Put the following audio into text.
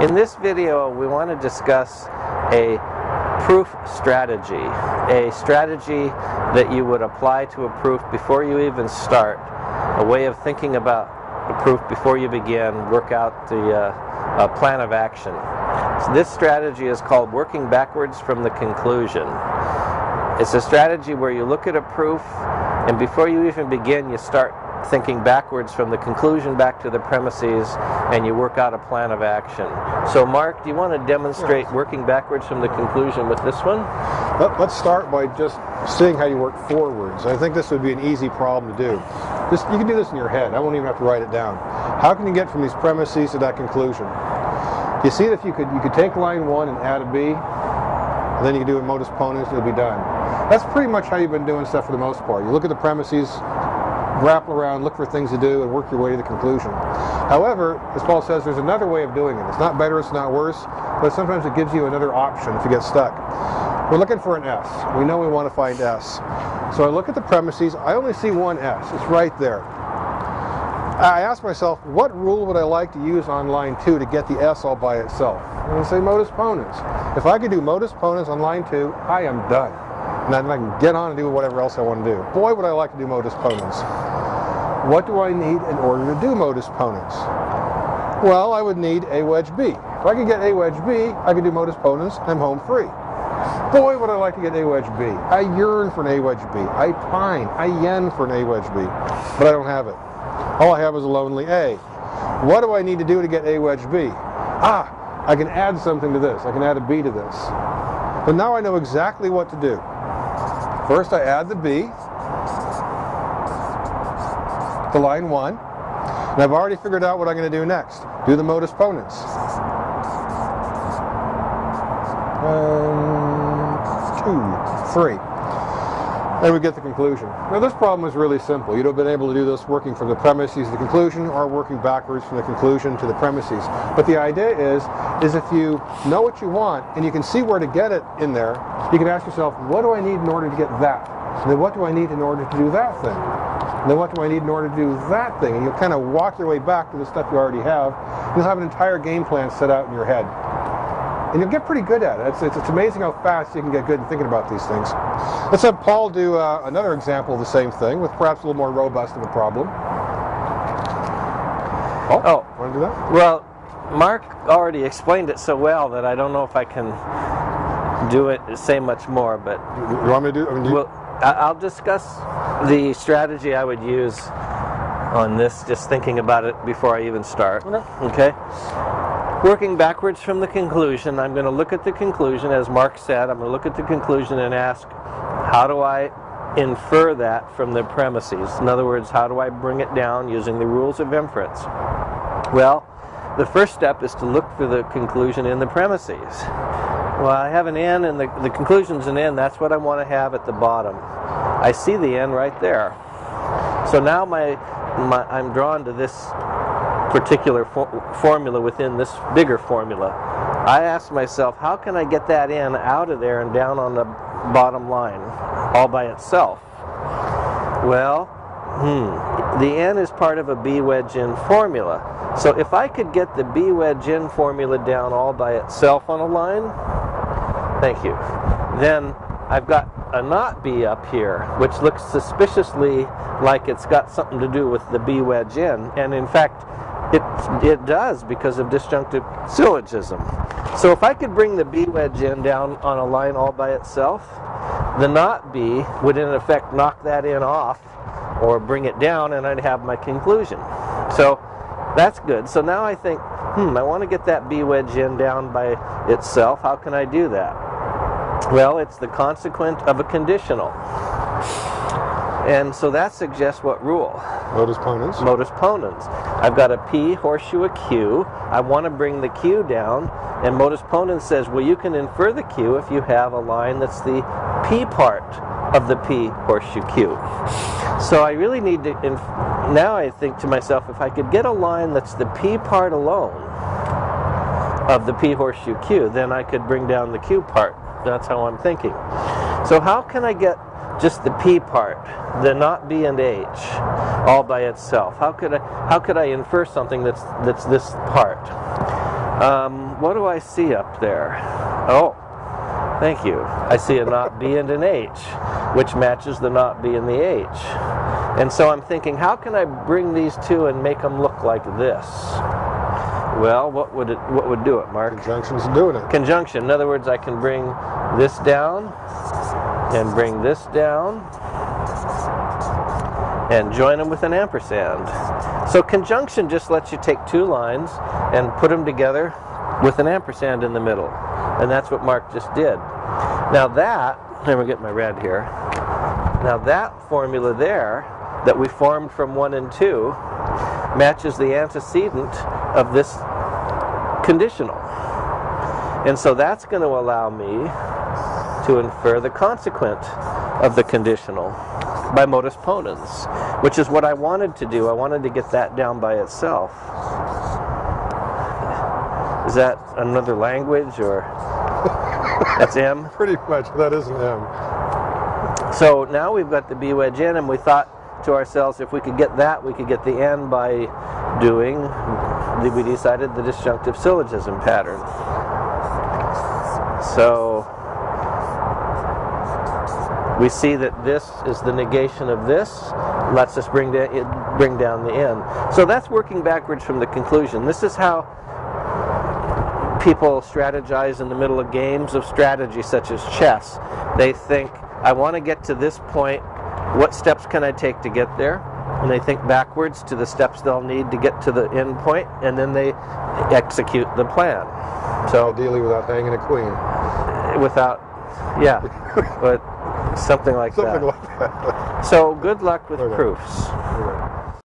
In this video, we want to discuss a proof strategy, a strategy that you would apply to a proof before you even start, a way of thinking about a proof before you begin, work out the uh, plan of action. So this strategy is called working backwards from the conclusion. It's a strategy where you look at a proof and before you even begin, you start thinking backwards from the conclusion back to the premises and you work out a plan of action. So Mark, do you want to demonstrate yes. working backwards from the conclusion with this one? Let, us start by just seeing how you work forwards. I think this would be an easy problem to do. Just, you can do this in your head. I won't even have to write it down. How can you get from these premises to that conclusion? You see if you could you could take line one and add a B, and then you can do a modus ponens, you'll be done. That's pretty much how you've been doing stuff for the most part. You look at the premises, grapple around, look for things to do, and work your way to the conclusion. However, as Paul says, there's another way of doing it. It's not better, it's not worse, but sometimes it gives you another option if you get stuck. We're looking for an S. We know we want to find S. So I look at the premises, I only see one S. It's right there. I ask myself, what rule would I like to use on line 2 to get the S all by itself? Going to say modus ponens. If I could do modus ponens on line 2, I am done. And then I can get on and do whatever else I want to do. Boy, would I like to do modus ponens. What do I need in order to do modus ponens? Well, I would need a wedge B. If I could get a wedge B, I could do modus ponens, I'm home free. Boy, would I like to get a wedge B. I yearn for an a wedge B. I pine, I yen for an a wedge B, but I don't have it. All I have is a lonely A. What do I need to do to get a wedge B? Ah, I can add something to this. I can add a B to this. But now I know exactly what to do. First I add the B to line 1. And I've already figured out what I'm going to do next. Do the modus ponens. One, two, three. And we get the conclusion. Now this problem is really simple. You'd have been able to do this working from the premises to the conclusion or working backwards from the conclusion to the premises. But the idea is, is if you know what you want and you can see where to get it in there, you can ask yourself, what do I need in order to get that? And then what do I need in order to do that thing? Then what do I need in order to do that thing? And you'll kind of walk your way back to the stuff you already have. You'll have an entire game plan set out in your head. And you'll get pretty good at it. It's, it's, it's amazing how fast you can get good at thinking about these things. Let's have Paul do uh, another example of the same thing with perhaps a little more robust of a problem. Paul, oh, want to do that? Well, Mark already explained it so well that I don't know if I can do it, say much more, but... You want me to do, I mean, do well, I'll discuss the strategy I would use on this, just thinking about it before I even start. Okay? Working backwards from the conclusion, I'm going to look at the conclusion, as Mark said, I'm going to look at the conclusion and ask, how do I infer that from the premises? In other words, how do I bring it down using the rules of inference? Well, the first step is to look for the conclusion in the premises. Well, I have an n and the, the conclusion's an n. That's what I want to have at the bottom. I see the n right there. So now my, my I'm drawn to this particular for formula within this bigger formula. I ask myself, how can I get that n out of there and down on the bottom line all by itself? Well, hmm, the n is part of a b wedge N formula. So if I could get the b wedge N formula down all by itself on a line, Thank you. Then I've got a not B up here, which looks suspiciously like it's got something to do with the B wedge N, and in fact, it, it does because of disjunctive syllogism. So if I could bring the B wedge N down on a line all by itself, the not B would in effect knock that in off or bring it down and I'd have my conclusion. So that's good. So now I think, hmm, I want to get that B wedge N down by itself. How can I do that? Well, it's the consequent of a conditional. And so that suggests what rule? Modus ponens. Modus ponens. I've got a P horseshoe a Q. I want to bring the Q down. And modus ponens says, well, you can infer the Q if you have a line that's the P part of the P horseshoe Q. So I really need to, now I think to myself, if I could get a line that's the P part alone of the P horseshoe Q, then I could bring down the Q part. That's how I'm thinking. So how can I get just the P part, the not B and H, all by itself? How could I how could I infer something that's that's this part? Um, what do I see up there? Oh, thank you. I see a not B and an H, which matches the not B and the H. And so I'm thinking, how can I bring these two and make them look like this? Well, what would it what would do it, Mark? Conjunction's doing it. Conjunction. In other words, I can bring this down and bring this down and join them with an ampersand. So conjunction just lets you take two lines and put them together with an ampersand in the middle. And that's what Mark just did. Now that, let me get my red here. Now that formula there that we formed from 1 and 2 matches the antecedent of this conditional. And so that's going to allow me to infer the consequent of the conditional by modus ponens, which is what I wanted to do. I wanted to get that down by itself. Is that another language or that's M? Pretty much, that is an M. So now we've got the B wedge N and we thought to ourselves if we could get that we could get the N by doing we decided the disjunctive syllogism pattern. So we see that this is the negation of this, lets us bring, da- bring down the N. So that's working backwards from the conclusion. This is how people strategize in the middle of games of strategy, such as chess. They think, I want to get to this point. What steps can I take to get there? And they think backwards to the steps they'll need to get to the end point, and then they execute the plan. So Ideally without hanging a queen. without, yeah, but something like Something that. Something like that. So good luck with Okay. proofs. Anyway.